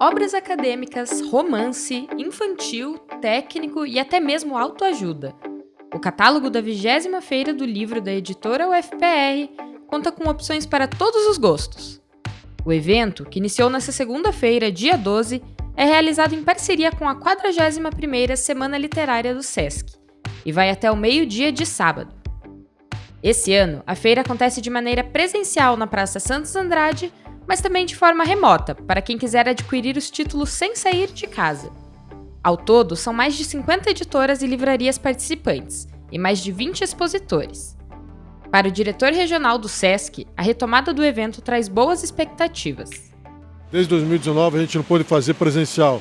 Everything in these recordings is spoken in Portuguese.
obras acadêmicas, romance, infantil, técnico e até mesmo autoajuda. O catálogo da 20 Feira do Livro da editora UFPR conta com opções para todos os gostos. O evento, que iniciou nesta segunda-feira, dia 12, é realizado em parceria com a 41ª Semana Literária do SESC e vai até o meio-dia de sábado. Esse ano, a feira acontece de maneira presencial na Praça Santos Andrade, mas também de forma remota, para quem quiser adquirir os títulos sem sair de casa. Ao todo, são mais de 50 editoras e livrarias participantes, e mais de 20 expositores. Para o diretor regional do SESC, a retomada do evento traz boas expectativas. Desde 2019 a gente não pôde fazer presencial,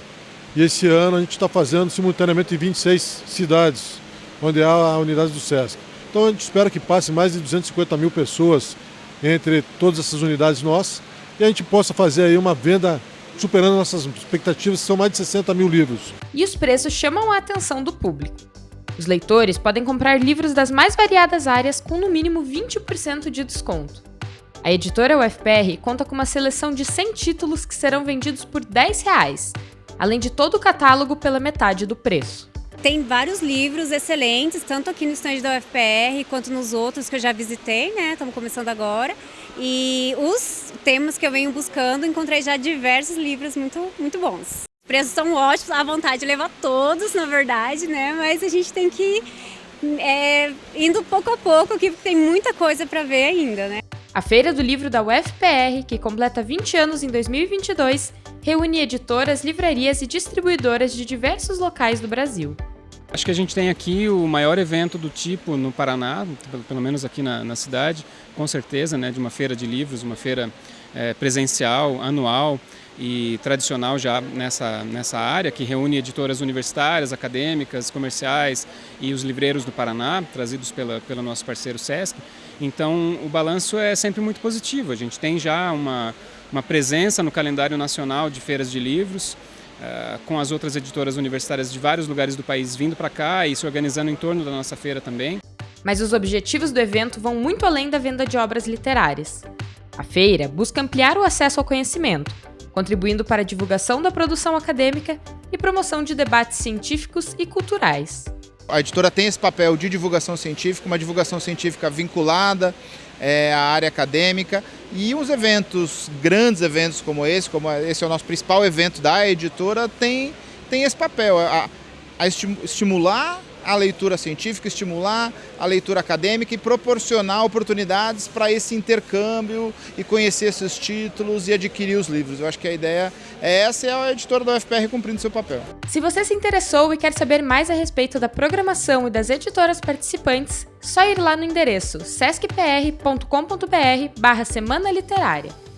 e esse ano a gente está fazendo simultaneamente em 26 cidades, onde há a unidade do SESC. Então a gente espera que passe mais de 250 mil pessoas entre todas essas unidades nossas e a gente possa fazer aí uma venda superando nossas expectativas, que são mais de 60 mil livros. E os preços chamam a atenção do público. Os leitores podem comprar livros das mais variadas áreas com no mínimo 20% de desconto. A editora UFPR conta com uma seleção de 100 títulos que serão vendidos por 10 reais, além de todo o catálogo pela metade do preço. Tem vários livros excelentes, tanto aqui no estande da UFPR quanto nos outros que eu já visitei, né? Estamos começando agora. E os temas que eu venho buscando, encontrei já diversos livros muito, muito bons. Os preços são ótimos, à vontade de levar todos, na verdade, né? Mas a gente tem que ir é, indo pouco a pouco, que tem muita coisa para ver ainda, né? A Feira do Livro da UFPR, que completa 20 anos em 2022, reúne editoras, livrarias e distribuidoras de diversos locais do Brasil. Acho que a gente tem aqui o maior evento do tipo no Paraná, pelo menos aqui na, na cidade, com certeza, né, de uma feira de livros, uma feira é, presencial, anual e tradicional já nessa, nessa área, que reúne editoras universitárias, acadêmicas, comerciais e os livreiros do Paraná, trazidos pela, pelo nosso parceiro SESC. Então o balanço é sempre muito positivo, a gente tem já uma, uma presença no calendário nacional de feiras de livros, uh, com as outras editoras universitárias de vários lugares do país vindo para cá e se organizando em torno da nossa feira também. Mas os objetivos do evento vão muito além da venda de obras literárias. A feira busca ampliar o acesso ao conhecimento, contribuindo para a divulgação da produção acadêmica e promoção de debates científicos e culturais. A editora tem esse papel de divulgação científica, uma divulgação científica vinculada é, à área acadêmica e os eventos, grandes eventos como esse, como esse é o nosso principal evento da editora, tem, tem esse papel, a, a estimular a leitura científica, estimular a leitura acadêmica e proporcionar oportunidades para esse intercâmbio e conhecer esses títulos e adquirir os livros. Eu acho que a ideia é essa e a editora da UFPR cumprindo seu papel. Se você se interessou e quer saber mais a respeito da programação e das editoras participantes, só ir lá no endereço sescpr.com.br barra Semana Literária.